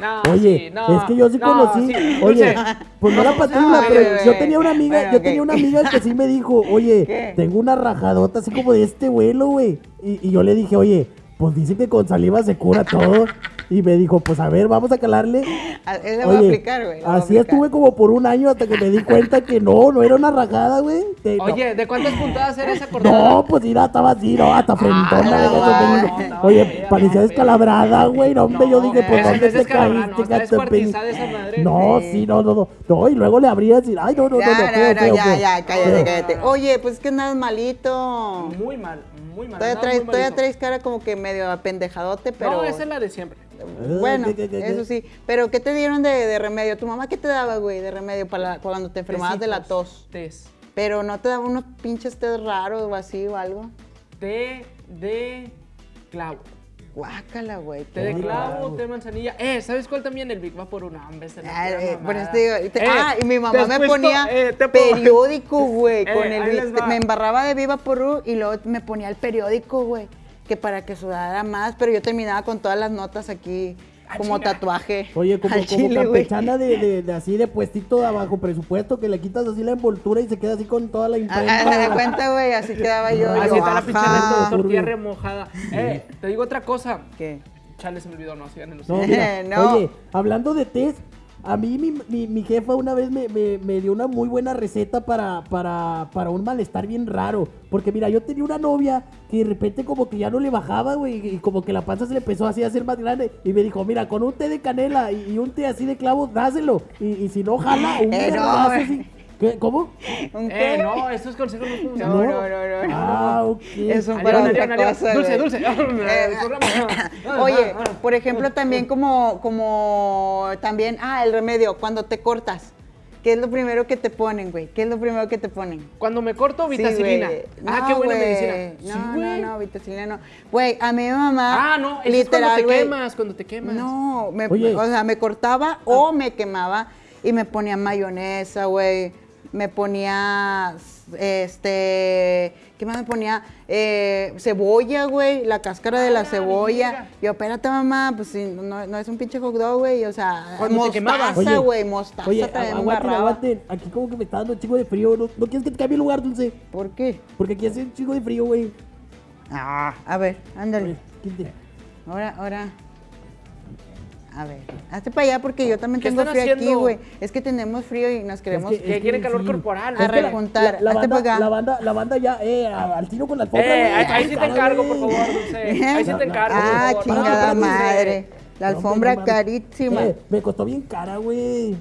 No, Oye, sí, no, es que yo sí no, conocí. sí, oye, Dulce, pues no la patrulla, no, pero bebé. yo tenía una amiga, Bueno, yo tenía una amiga que sí me dijo, oye, ¿Qué? tengo una rajadota así como de este vuelo, güey. Y, y yo le dije, oye, pues dice que con saliva se cura todo. Y me dijo, pues a ver, vamos a calarle. A- él le voy a Oye, aplicar, güey. Así aplicar. estuve como por un año hasta que me di cuenta que no, no era una rajada, güey. Que no. Oye, ¿de cuántas puntadas era esa cortada? No, pues mira, estaba así, no, hasta frentona. no, de no, no, Oye, parecía no, descalabrada, güey. No, hombre, yo dije, pues, ¿dónde te caíste, no, sí, no, no, no. No, y luego le abrías y, ay, no, no, no, Ya, no, ya, ya, cállate, cállate. Oye, pues es que andas malito. Muy mal, muy mal. Todavía traes cara como que medio apendejadote, pero. No, esa es la de siempre. Bueno, eso sí. Pero ¿qué te dieron de, de remedio? ¿Tu mamá qué te daba, güey, de remedio para la- cuando te enfermabas de la tos? Tés. Pero no te daba unos pinches tés raros o así o algo. Té de clavo. Guácala, güey. Té de clavo, té de manzanilla. Eh, ¿sabes cuál también? El Big pura eh, por mamada. eso te digo, y te- Eh, ah, y mi mamá me ponía eh, periódico, güey, con el va. me embarraba de Viva Porú y luego me ponía el periódico, güey, que para que sudara más, pero yo terminaba con todas las notas aquí como chinga. tatuaje. Oye, como, como chile, campechana de, de, de así de puestito de abajo presupuesto, que le quitas así la envoltura y se queda así con toda la Ah, imprenta. ah, de cuenta, güey, así quedaba yo. Así yo, está la pinche tortilla remojada. Eh, te digo otra cosa. ¿Qué? Chale, se me olvidó, no, sigan en los No, mira, No. Oye, hablando de test, a mí mi, mi- mi jefa una vez me, me- me dio una muy buena receta para, para, para un malestar bien raro. Porque mira, yo tenía una novia que de repente como que ya no le bajaba, güey, y como que la panza se le empezó así a hacer más grande. Y me dijo, mira, con un té de canela y, y un té así de clavos, dáselo. Y, y si no jala, un Eh, no. ¿Qué? ¿Cómo? ¿Un Eh, qué? no, estos consejos no No, funcionan. no, no, no, no. Ah, ok. Eso Adiós, para otra cosa, Dulce, dulce. Eh. Oye, por ejemplo, también como, como también, ah, el remedio, cuando te cortas. ¿Qué es lo primero que te ponen, güey? ¿Qué es lo primero que te ponen? Cuando me corto, Sí, vitacilina. ah, qué buena güey. medicina. No, Sí, no, güey. no, vitacilina no. Güey, a mi mamá. Ah, no, eso es literal, cuando te güey, quemas, cuando te quemas. No, me, Oye. o sea, me cortaba o me quemaba y me ponía mayonesa, güey. Me ponía, este, ¿qué más me ponía? Eh, cebolla, güey, la cáscara de la Ah, cebolla. mira. Yo, espérate, mamá, pues sí, no, no es un pinche hot dog, güey, o sea, mostaza, güey, mostaza Oye, también aguanten, aguanten. Aquí como que me está dando un chingo de frío. ¿No, no quieres que te cambie el lugar, Dulce? ¿Por qué? Porque aquí hace un chingo de frío, güey. Ah, a ver, ándale. Ahora, ahora. A ver, hazte para allá porque yo también ¿Qué tengo frío aquí, güey. Es que tenemos frío y nos queremos. que- Que Es quiere calor sí. corporal. A Es la- rejuntar. La, la Hazte banda, para acá. la banda, la banda ya, eh, al tiro con la alfombra, Eh, ahí, ahí sí te encargo, por favor, Dulce. Ahí sí te encargo, por Ah, favor. chingada madre. La No, alfombra no carísima. Eh, me costó bien cara, güey.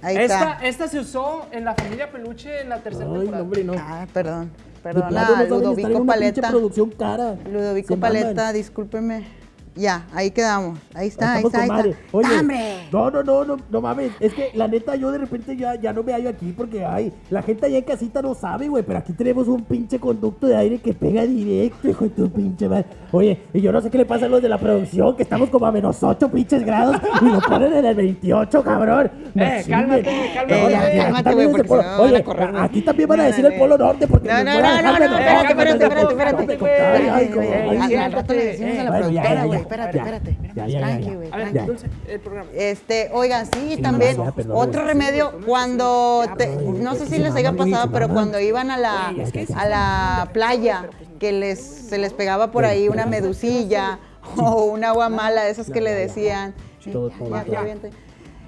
Ahí Esta, está. esta se usó en la familia Peluche en la tercera Ay, no, temporada. hombre, no. Ah, perdón. Perdona, no estar en Ludovico Paleta. producción cara. Ludovico. Paleta, discúlpeme. Ya, ahí quedamos. Ahí está, ahí está, ahí está. Oye, ¡Hombre! no, no, no, no, no mames. Es que la neta, yo de repente ya, ya no me hallo aquí porque ay, la gente allá en casita no sabe, güey. Pero aquí tenemos un pinche conducto de aire que pega directo, hijo de tu pinche madre. Oye, y yo no sé qué le pasa a los de la producción, que estamos como a menos 8 pinches grados y lo ponen en el 28, cabrón. No Eh, cálmate, cálmate. No, Eh, cálmate, güey, porque se me van a Oye, correr, aquí también van a No, decir no, el polo norte porque No, no, no, no, no, espérate, espérate, espérate, de espérate, notar, espérate. ay, ay, Ey, ay, Al- sí. Espérate, espérate. Ya, ya, ya, Tranqui, ya. güey, A ver, tranqui. Dulce, el programa. Este, oigan, sí, también ya, perdón, otro remedio cuando te- no sé si les haya pasado, pero cuando iban a la a la playa que les se les pegaba por ahí una medusilla o un agua mala esas que le decían. Todo, todo, todo.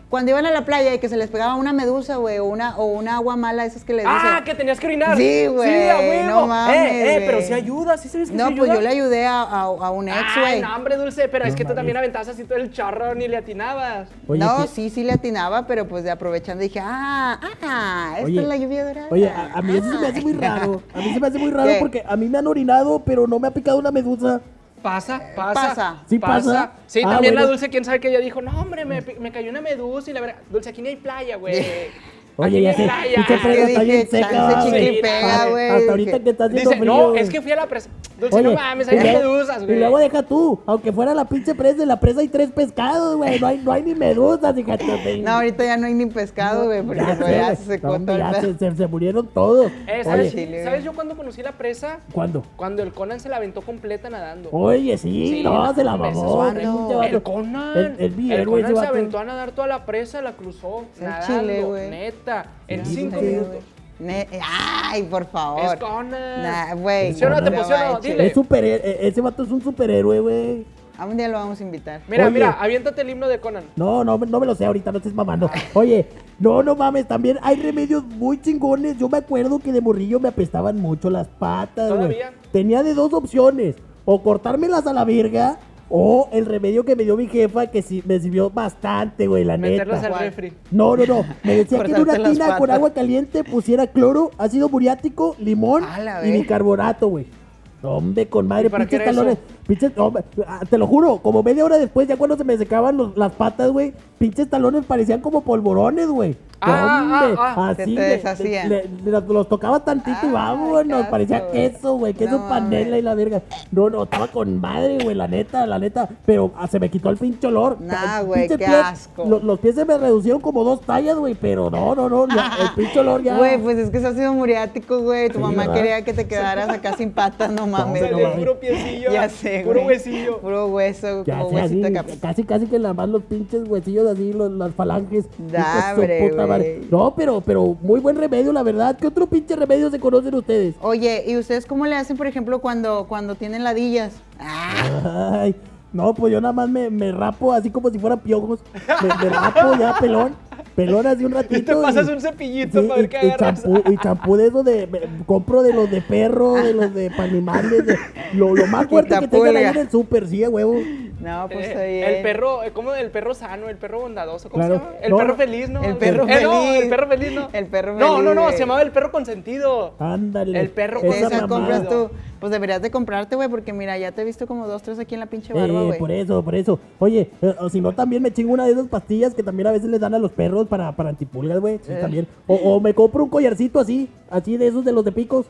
Cuando iban a la playa y que se les pegaba una medusa, güey, o una o una agua mala esas que le dicen. Ah, que tenías que orinar. Sí, güey, Sí, a huevo. no mames, Eh, eh, pero güey. sí ayuda, sí sabes que No, sí pues ayuda. yo le ayudé a, a- a un ex, güey. no, hombre, Dulce, pero es que tú también aventabas así todo el chorro, ni le atinabas. Oye, no, ¿qué- sí, sí le atinaba, pero pues de aprovechando dije, ah, ah, esta Oye, es la lluvia dorada. Oye, a, a mí eso se me hace muy raro. A mí se me hace muy raro ¿Qué? porque a mí me han orinado, pero no me ha picado una medusa. Pasa, pasa. pasa. ¿Sí pasa? Sí, Ah, también la. Dulce, quién sabe que ella dijo, no, hombre, me, me cayó una medusa y la verdad. Dulce, aquí ni hay playa, güey. Oye, ya sé, pinche presa Yo está dije, bien seca. güey. chicle y pega, Hasta- güey, Hasta dije. ahorita que está haciendo Dice, frío. no, es que fui a la presa. Dulce, no mames, luego- medusas, güey. Y luego deja tú, aunque fuera la pinche presa, en la presa hay tres pescados, güey. No hay, no hay ni medusas, fíjate. No, ahorita ya no hay ni pescado, güey, porque Ya se el se, se- murieron todos. Eh, ¿sabes, Oye, Chile, ¿Sabes güey. yo cuando conocí la presa? ¿cuándo? Cuando el Conan se la aventó completa nadando. Oye, sí, no, se la mamó. El Conan. El ese se aventó a nadar toda la presa, la cruzó. El nadando, chile, güey. Neta. En Sí, cinco sí, minutos. Ne- Ay, por favor. Es Conan. Nah, güey. ¿Sí o no te no emocionó? manches. Dile. Es superhéroe, e- ese vato es un superhéroe, güey. A un día lo vamos a invitar. Mira, Oye. mira, aviéntate el himno de Conan. No, no, no me lo sé ahorita, no estés mamando. Oye, no, no mames, también hay remedios muy chingones. Yo me acuerdo que de morrillo me apestaban mucho las patas, güey. ¿Todavía? Tenía de dos opciones, o cortármelas a la verga, o el remedio que me dio mi jefa, que sí me sirvió bastante, güey, la neta. al refri. No, no, no. Me decía que en una tina con agua caliente pusiera cloro, ácido muriático, limón y bicarbonato, güey. Hombre, con madre, ¿Y para qué pinches era talones. Pinches, ah, te lo juro, como media hora después, ya cuando se me secaban los- las patas, güey, pinches talones parecían como polvorones, güey. Ah, ah, ah. Se así te le- deshacían. le- le- los, tocaba tantito y Ay, vamos, qué nos asco, parecía queso, güey, queso No panela y la verga. No, no, estaba con madre, güey, la neta, la neta. Pero ah, se me quitó el pinche olor. Nah, güey, qué pie- asco. Los, los pies se me reducieron como dos tallas, güey, pero no, no, no, ya, el pinche olor ya. Güey, pues es que es ácido muriático, güey. Tu Sí, mamá ¿verdad? quería que te quedaras acá sin patas, no mames. no Salió mames. puro piecillo. Ya sé, Puro güey. huesillo. Puro hueso, Ya como sé, así, huesito casi, casi que nada más los pinches huesillos así, los- las falanges. Hijos de su Dale, puta madre. güey. No, pero, pero muy buen remedio, la verdad. ¿Qué otro pinche remedio se conocen ustedes? Oye, ¿y ustedes cómo le hacen, por ejemplo, cuando, cuando tienen ladillas? Ah, Ay, no, pues yo nada más me, me rapo así como si fueran piojos. Me, me rapo ya pelón. Pelón así un ratito. Y te pasas un cepillito sí, para ver y- qué y agarras. champú, y champú de esos de. me- compro de los de perro, de los de animales. De, lo, lo más fuerte que tengan ahí en el súper, sí, a huevo. no, pues Eh, el perro, eh, ¿cómo? El perro sano, el perro bondadoso, ¿cómo Claro. se llama? El No, perro feliz, ¿no? El perro Eh, no, feliz. el perro feliz, ¿no? El perro No, no, feliz, no, se llamaba el perro consentido. Ándale. El perro De con esa compras tú. Pues deberías de comprarte, güey, porque mira, ya te he visto como dos, tres aquí en la pinche barba, Eh, güey. por eso, por eso. Oye, eh, o si no, también me chingo una de esas pastillas que también a veces les dan a los perros para, para antipulgas, güey. Sí, Eh. también. O, o me compro un collarcito así, así de esos de los de picos.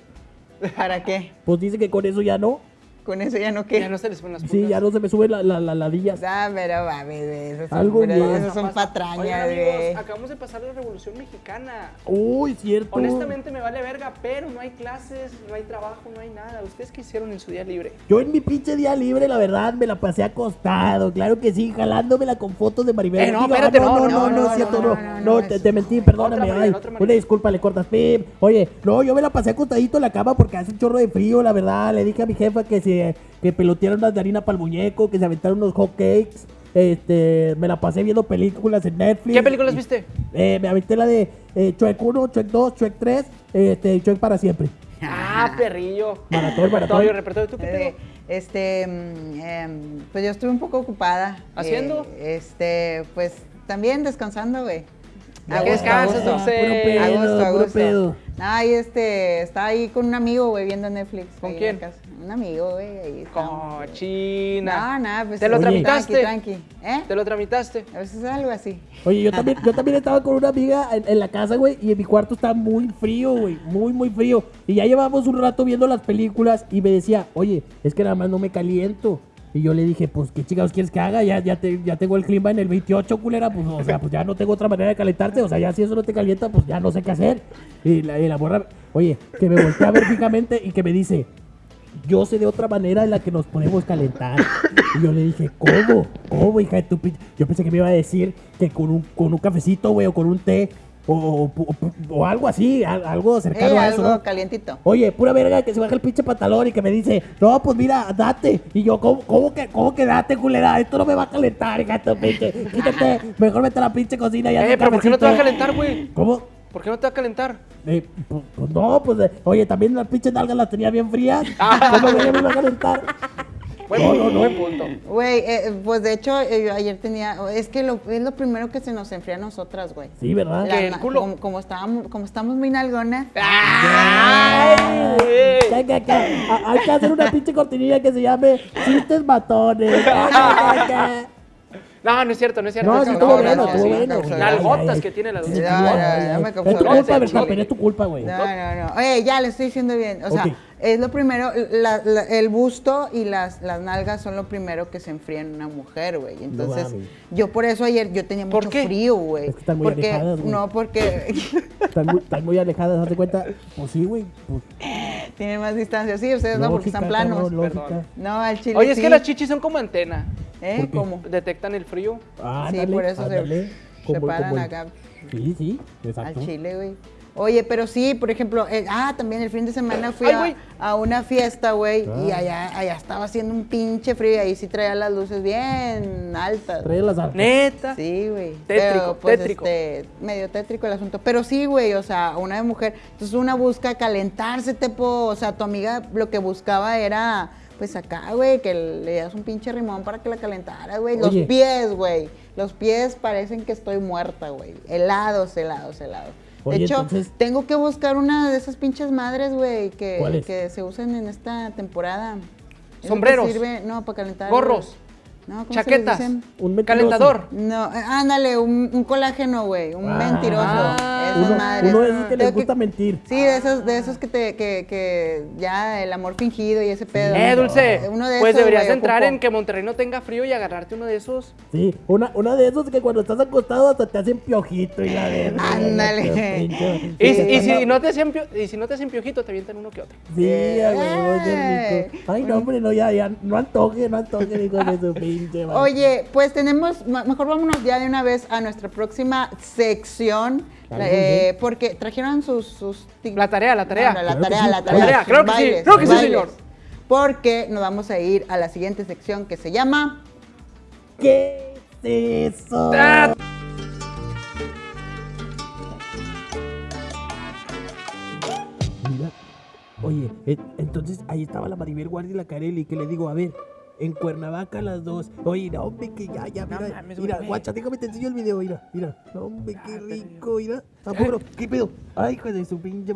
¿Para qué? Pues dice que con eso ya no. Con eso ya no qué. Ya no se les ponen las Sí, pulgas. ya no se me suben la, la, la ladillas. Ah, pero mames, güey. Esos son, Algo pero bien. esos son Oigan, patrañas, amigos, güey. acabamos de pasar la revolución mexicana. Uy, cierto. Honestamente me vale verga, pero no hay clases, no hay trabajo, no hay nada. ¿Ustedes qué hicieron en su día libre? Yo en mi pinche día libre, la verdad, me la pasé acostado. Claro que sí, jalándomela con fotos de Maribel. Eh, no, Digo, espérate, no, no, no, no, no, no, no, cierto, no, no. no, No, no, te, te mentí, perdóname. Otra Maribel, ay, otra Maribel. una disculpa, le cortas, pip. Oye, no, yo me la pasé acostadito en la cama porque hace un chorro de frío, la verdad. Le dije a mi jefa que se que pelotearon unas de harina para el muñeco, que se aventaron unos hot cakes. Este, me la pasé viendo películas en Netflix. ¿Qué películas viste? Eh, me aventé la de eh, Shrek 1, Shrek 2, Shrek 3, este, Shrek para siempre. Ah, perrillo. Maratón, maratón. Repertorio, repertorio. ¿Tú qué pedo? este, mm, em, pues yo estuve un poco ocupada. ¿Haciendo? Eh, este, pues también descansando, güey. A ¿Qué gusto, a descansas, gusto. Dulce? Puro pedo, A gusto, a puro gusto. pedo. Ay, este, está ahí con un amigo, güey, viendo Netflix. ¿Con ahí quién? Un amigo, güey, ahí estamos. Cochina. No, nada, pues. ¿Te lo tramitaste? Tranqui, tranqui. ¿Eh? ¿Te lo tramitaste? A veces es algo así. Oye, yo también, yo también estaba con una amiga en, en la casa, güey, y en mi cuarto está muy frío, güey, muy, muy frío. Y ya llevamos un rato viendo las películas y me decía, oye, es que nada más no me caliento. Y yo le dije, pues, ¿qué chingados quieres que haga? Ya, ya, te- ya tengo el clima en el 28, culera, pues, o sea, pues ya no tengo otra manera de calentarte. O sea, ya si eso no te calienta, pues ya no sé qué hacer. Y la, y la morra, oye, que me voltea a ver fijamente y que me dice, yo sé de otra manera en la que nos podemos calentar. Y yo le dije, ¿cómo? ¿Cómo, hija de tu pinche? Yo pensé que me iba a decir que con un, con un cafecito, güey, o con un té, o, o- o- o algo así, al- algo cercano Eh, a eso, algo ¿no? calientito. Oye, pura verga que se baja el pinche pantalón y que me dice, no, pues mira, date. Y yo, ¿cómo, cómo que, cómo que date, culera? Esto no me va a calentar, tu pinche. Quítate, mejor vete a la pinche cocina y Eh, pero ¿por qué no te va a cafecito". calentar, güey? ¿Cómo? ¿Por qué no te va a calentar? Eh, pues, pues no, pues, eh, oye, también las pinches nalgas las tenía bien frías. Ah. ¿Cómo que ya me iba a calentar? Buen No, punto, no, no. buen punto. Güey, eh, pues de hecho, eh, yo ayer tenía. Es que lo, es lo primero que se nos enfría a nosotras, güey. Sí, ¿verdad? La ¿Qué, el culo? Como, como estábamos, como estamos muy nalgonas. ¡Ay, ya. Ha- Hay que hacer una pinche cortinilla que se llame Chistes Matones. No, no es cierto, no es cierto. No, sí estuvo no, bueno, no, estuvo bueno. Nalgotas Ay, ay, que tiene la sí, dulce. Ya, ya, ay, ya ay. me Es tu causó culpa, Verstappen, es tu culpa, güey. No, no, no. Oye, ya le estoy diciendo bien. O sea. Es lo primero, la- la- el busto y las, las nalgas son lo primero que se enfría en una mujer, güey. Entonces, yo por eso ayer yo tenía ¿Por mucho qué? frío, güey. Es que están muy porque, alejadas, güey. No, porque Están muy, están muy alejadas, ¿das de cuenta? Pues sí, güey. Pues, tienen más distancia. Sí, ustedes no, porque están planos. Perdón. No, al chile Oye, es sí. que las chichis son como antena. ¿Eh? ¿Cómo? Detectan el frío. Sí, ándale, por eso se- ándale. se paran acá. Sí, sí, Al exacto. chile, güey. Oye, pero sí, por ejemplo, eh, ah, también el fin de semana fui Ay, a, una fiesta, güey, y Ah. allá, allá estaba haciendo un pinche frío y ahí sí traía las luces bien altas. Trae las artes. Neta. Sí, güey. Tétrico, Pero, pues, tétrico. este, medio tétrico el asunto. Pero sí, güey, o sea, una de mujer. Entonces una busca calentarse, tepo. O sea, tu amiga lo que buscaba era, pues acá, güey, que le dieras un pinche rimón para que la calentara, güey. Los pies, güey. Los pies parecen que estoy muerta, güey. Helados, helados, helados. Oye, de hecho, entonces- tengo que buscar una de esas pinches madres, güey, que, que se usan en esta temporada. Sombreros. Sirve, no, para calentar. Gorros. No, ¿cómo se les Chaquetas. dicen? Un mentiroso. Calentador. No, eh, ándale, un, un colágeno, güey, un Ah. mentiroso. Ah. Uno, madres. uno de esos que les gusta mentir. Sí, de esos, de esos que te, que, que ya el amor fingido y ese pedo. Eh, Dulce. Uno de pues esos, deberías güey, entrar ocupo. en que Monterrey no tenga frío y agarrarte uno de esos. Sí, una, una de esos que cuando estás acostado hasta te hacen piojito y la verga. Ándale. Pinche- Y, si no te hacen pio- y si no te hacen piojito, te avientan uno que otro. Sí, a huevo, qué Eh. rico. Ay, no, hombre, no, ya, ya, no antoje, no antoje, hijo de su pinche. Oye, pues tenemos, mejor vámonos ya de una vez a nuestra próxima sección, la- eh, porque trajeron sus... sus La tarea, la tarea. La Claro que tarea, sí. la La tarea. tarea, claro que sí, claro que sí, señor. Porque nos vamos a ir a la siguiente sección que se llama... ¿Qué es eso? Ah. Mira, oye, entonces ahí estaba la Maribel Guardia y la Carelli, que le digo, a ver, en Cuernavaca las dos. Oye, no, hombre, que ya, ya, No mira, mames, mira, güey. guacha, déjame te enseño el video, mira, mira. No, hombre, qué rico, mira. Tampoco, ¿qué pedo? Ay, hijo de su pinche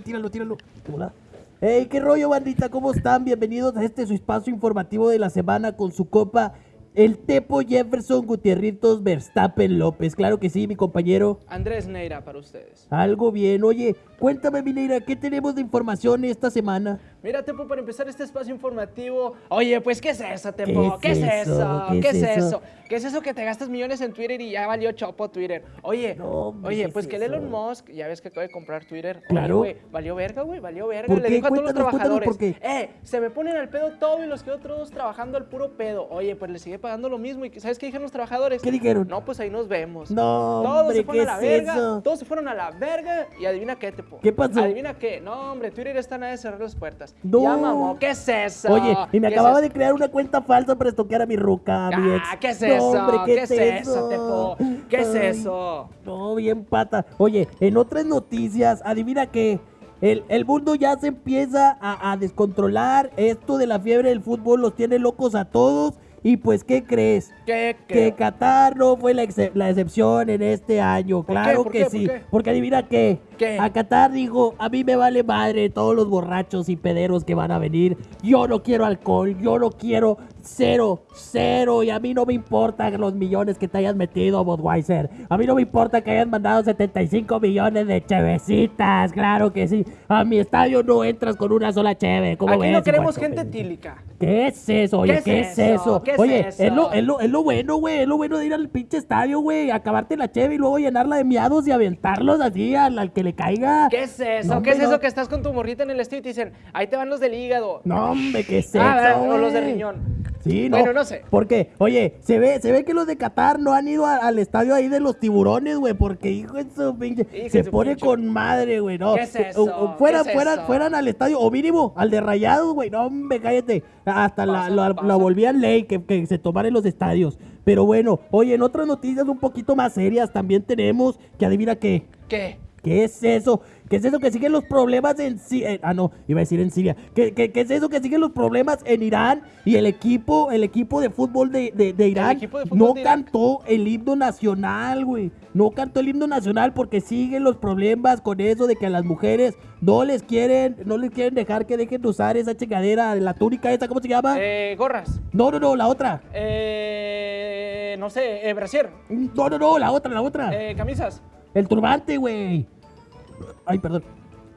Tíralo, tíralo. Hola. Hey, qué rollo, bandita, ¿cómo están? Bienvenidos a este su espacio informativo de la semana con su copa. El Tepo Jefferson Gutierritos Verstappen López. Claro que sí, mi compañero. Andrés Neira para ustedes. Algo bien. Oye, cuéntame, Mineira, ¿qué tenemos de información esta semana? Mira, Tepo, para empezar este espacio informativo. Oye, pues, ¿qué es eso, Tepo? ¿Qué ¿Qué es es eso? ¿Qué ¿Qué es es eso? eso? ¿Qué es eso que te gastas millones en Twitter y ya valió chopo Twitter? Oye, No, hombre, oye, ¿qué pues es que el? Elon Musk, ya ves que acaba de comprar Twitter. Oye, Claro. güey, valió verga, güey, valió verga. ¿Por Le qué? dijo a todos los trabajadores. qué. Eh, se me ponen al pedo todo y los quedo todos trabajando al puro pedo. Oye, pues le sigue pagando lo mismo. ¿Y sabes qué dijeron los trabajadores? ¿Qué dijeron? No, pues ahí nos vemos. No, Todos hombre, se fueron ¿qué a la es verga. eso? Todos se fueron a la verga y adivina qué, Tepo. ¿Qué pasó? Adivina qué. No, hombre, Twitter está nada de cerrar las puertas. No. Ya, mamó, ¿qué es eso? Oye, y me ¿Qué es acababa eso? de crear una cuenta falsa para estoquear a mi ruca, a mi ex. Ah, ¿qué es No, eso? hombre, ¿Qué, es eso, Tepo? ¿Qué es eso? No, bien pata. Oye, en otras noticias, adivina qué. El, el mundo ya se empieza a, a descontrolar. Esto de la fiebre del fútbol los tiene locos a todos. Y pues, ¿qué crees? ¿Qué Que? Qatar no fue la, la excepción en este año. ¿Por qué? Claro ¿Por que sí. Porque adivina qué. ¿Qué? A Qatar dijo, a mí me vale madre todos los borrachos y pederos que van a venir. Yo no quiero alcohol, yo no quiero cero, cero. Y a mí no me importan los millones que te hayas metido, Budweiser. A mí no me importa que hayas mandado 75 millones de chevecitas. Claro que sí. A mi estadio no entras con una sola cheve. ¿Cómo Aquí ves, no queremos gente tílica. ¿Qué es eso? Oye, ¿Qué ¿qué, es es eso? ¿Qué es Oye, eso? Es, lo, es, lo, es lo bueno, güey. Es lo bueno de ir al pinche estadio, güey. Acabarte la cheve y luego llenarla de miados y aventarlos así al, al que le caiga. ¿Qué es eso? No, ¿Qué es eso no. que estás con tu morrita en el estadio y te dicen, ahí te van los del hígado? No, hombre, ¿qué es Ah, eso, o los de riñón. Sí, no. Bueno, no sé. Porque, oye, se ve, se ve que los de Qatar no han ido a- al estadio ahí de los tiburones, güey, porque hijo de su pinche. Hijo se su pone pinche. con madre, güey, no. ¿Qué es eso? o- o fueran, ¿Qué es fueran, eso? fueran al estadio, o mínimo, al de rayados, güey. No, hombre, cállate. Hasta la, Pasa, la, la volvían ley que, que se tomara en los estadios. Pero bueno, oye, en otras noticias un poquito más serias también tenemos que adivina qué. ¿Qué? ¿Qué es eso? ¿Qué es eso que siguen los problemas en Siria? ah, no, iba a decir en Siria. ¿Qué, qué, qué es eso que siguen los problemas en Irán? Y el equipo, el equipo de fútbol de, de- de Irán equipo de fútbol no de cantó el himno nacional, güey. No cantó el himno nacional porque siguen los problemas con eso de que a las mujeres no les quieren, no les quieren dejar que dejen de usar esa chingadera, la túnica esa, ¿cómo se llama? Eh, gorras. No, no, no, la otra. Eh, no sé, eh, brasier. No, no, no, la otra, la otra. Eh, camisas. El turbante, güey. Ay, perdón.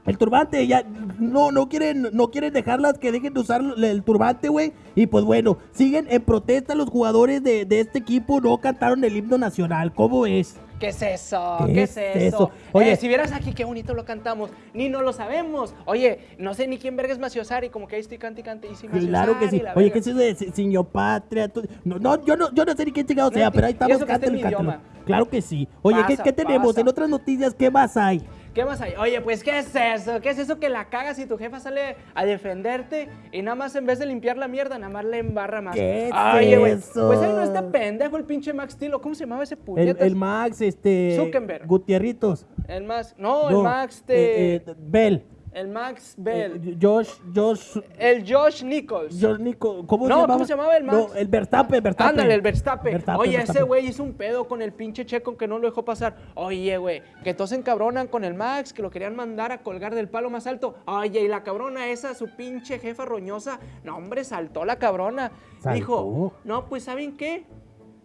El turbante, ya no, no quieren, no quieren dejarlas que dejen de usar el turbante, güey. Y pues bueno, siguen en protesta los jugadores de, de este equipo, no cantaron el himno nacional. ¿Cómo es? ¿Qué es eso? ¿Qué ¿Qué, es es eso? eso? Oye. Eh, si vieras aquí qué bonito lo cantamos, ni no lo sabemos. Oye, no sé ni quién verga es Maciosari, como que ahí estoy cante y cante. Y sí, Claro que sí. Oye. ¿qué es eso de Señor Patria? No, no, yo no, yo no sé ni quién chingado No sea, pero ahí estamos, cántalo, cántalo. Claro que sí. Oye, ¿qué, qué tenemos? pasa. En otras noticias, ¿qué más hay? ¿Qué más hay? Oye, pues, ¿qué es eso? ¿Qué es eso que la cagas y tu jefa sale a defenderte y nada más en vez de limpiar la mierda, nada más le embarra más? ¿Qué es Oye, güey, eso? pues él no está pendejo, el pinche Max Steel, ¿o ¿cómo se llamaba ese puñetas? el Max, este. Zuckerberg. Gutierritos. El Max, no, No, el Max eh, eh, Bell. El Max Bell. Eh, Josh, Josh, el Josh Nichols. Josh Nico, ¿cómo No, se llamaba? ¿cómo se llamaba el Max? No, el Verstappen, Verstappen. Ándale, el Verstappen. Verstappen, Oye, ese güey hizo un pedo con el pinche Checo que no lo dejó pasar. Oye, güey, que todos se encabronan con el Max, que lo querían mandar a colgar del palo más alto. Oye, y la cabrona esa, su pinche jefa roñosa, no, hombre, saltó la cabrona. ¿Saltó? Dijo, no, pues, ¿saben qué?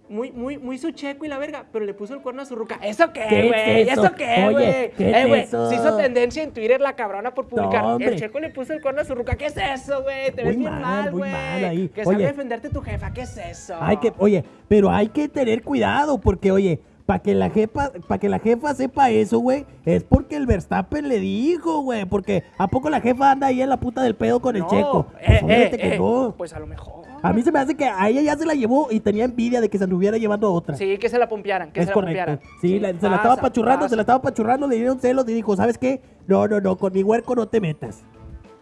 Muy, muy, muy su checo y la verga, pero le puso el cuerno a su ruca. ¿Eso ¿Qué es güey? eso? ¿Eso qué, güey? ¿qué Eh, es güey, eso? se hizo tendencia en Twitter la cabrona por publicar. No, el checo le puso el cuerno a su ruca. ¿Qué es eso, güey? Te ves Muy bien mal, mal, güey. mal. Que a defenderte tu jefa. ¿Qué es eso? Hay que, oye, pero hay que tener cuidado porque, oye, para que la jefa, para que la jefa sepa eso, güey, es porque el Verstappen le dijo, güey, porque a poco la jefa anda ahí en la puta del pedo con el checo. eh, Pues, eh, que eh, no. Pues a lo mejor. A mí se me hace que a ella ya se la llevó y tenía envidia de que se anduviera llevando a otra. Sí, que se la pompearan, que es se la correcto. pompearan. Sí, la- se la estaba pachurrando, pasa. se la estaba pachurrando, le dieron celos y dijo, ¿sabes qué? No, no, no, con mi huerco no te metas.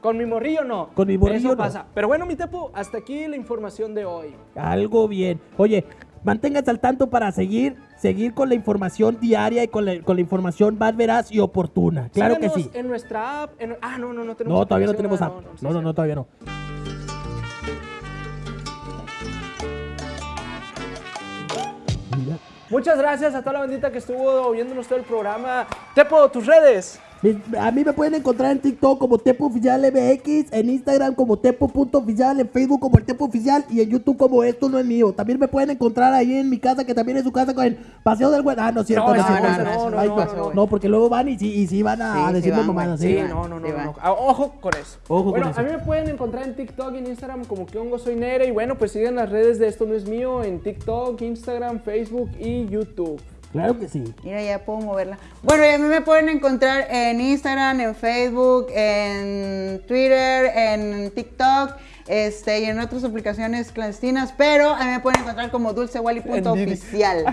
Con mi morrillo no. Con mi morrillo Eso no. pasa. Pero bueno, mi tepo, hasta aquí la información de hoy. Algo bien. Oye, manténgase al tanto para seguir, seguir con la información diaria y con la, con la información más veraz y oportuna. Claro que sí. en nuestra app. en- Ah, no, no, no tenemos No, todavía no tenemos ah, app. sí, No, no, sí. no, todavía no. Muchas gracias a toda la bandita que estuvo viéndonos todo el programa. Tepo, tus redes. A mí me pueden encontrar en TikTok como Tepo Oficial MX, en Instagram como Tepo.oficial, en Facebook como el Tepo Oficial y en YouTube como Esto No es Mío. También me pueden encontrar ahí en mi casa, que también es su casa, con el Paseo del Buen. Ah, no es cierto, No, no, es no, cierto. no, no, porque luego van y sí, y sí van a, Sí, a sí decirme van, mamadas. güey. ¿sí? No, no, no, sí no, van. no. Ah, Ojo con eso. Ojo con bueno, eso. a mí me pueden encontrar en TikTok y en Instagram como que hongo soy Nere. Y bueno, pues sigan las redes de Esto No Es Mío en TikTok, Instagram, Facebook y YouTube. Claro que sí. Mira, ya puedo moverla. Bueno, y a mí me pueden encontrar en Instagram, en Facebook, en Twitter, en TikTok, este, y en otras aplicaciones clandestinas, pero a mí me pueden encontrar como dulcewally.oficial.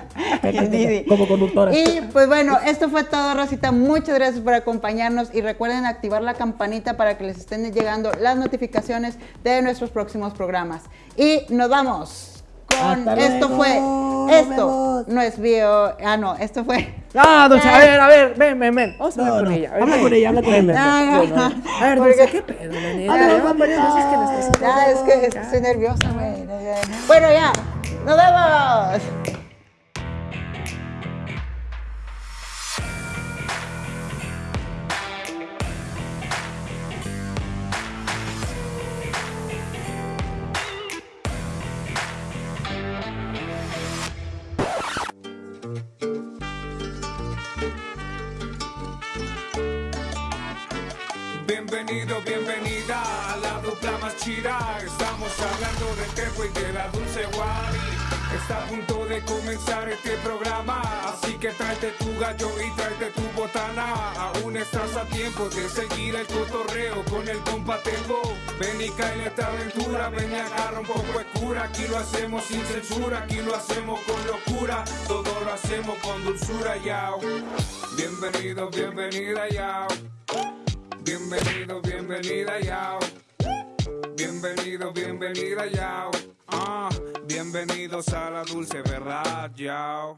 Como conductora. Y pues bueno, esto fue todo, Rosita. Muchas gracias por acompañarnos y recuerden activar la campanita para que les estén llegando las notificaciones de nuestros próximos programas. Y nos vamos con Hasta esto luego. fue nos Esto vemos. no es bio. Ah, no, esto fue. Ah, Dulce, a ver, a ver, ven, ven, ven. Vamos a No, hablar con no, ella. habla con ella, habla con ella. Ah, ven, ah, ven. A ver, Dulce, ¿qué pedo, la neta? Habla, Ya habla, varias veces que necesito. Ya, es que, es que estoy nerviosa, güey. Bueno, ya. ¡Nos vemos! Estamos hablando del tejo y de la dulce Wari. Está a punto de comenzar este programa. Así que tráete tu gallo y tráete tu botana. Aún estás a tiempo de seguir el cotorreo con el compa Tejo. Ven y cae en esta aventura. Ven y agarra un poco de cura. Aquí lo hacemos sin censura. Aquí lo hacemos con locura. Todo lo hacemos con dulzura, yao. Bienvenido, bienvenida, yao. Bienvenido, bienvenida, yao. Bienvenido, bienvenida, yao. Ah, bienvenidos a la dulce verdad, yao.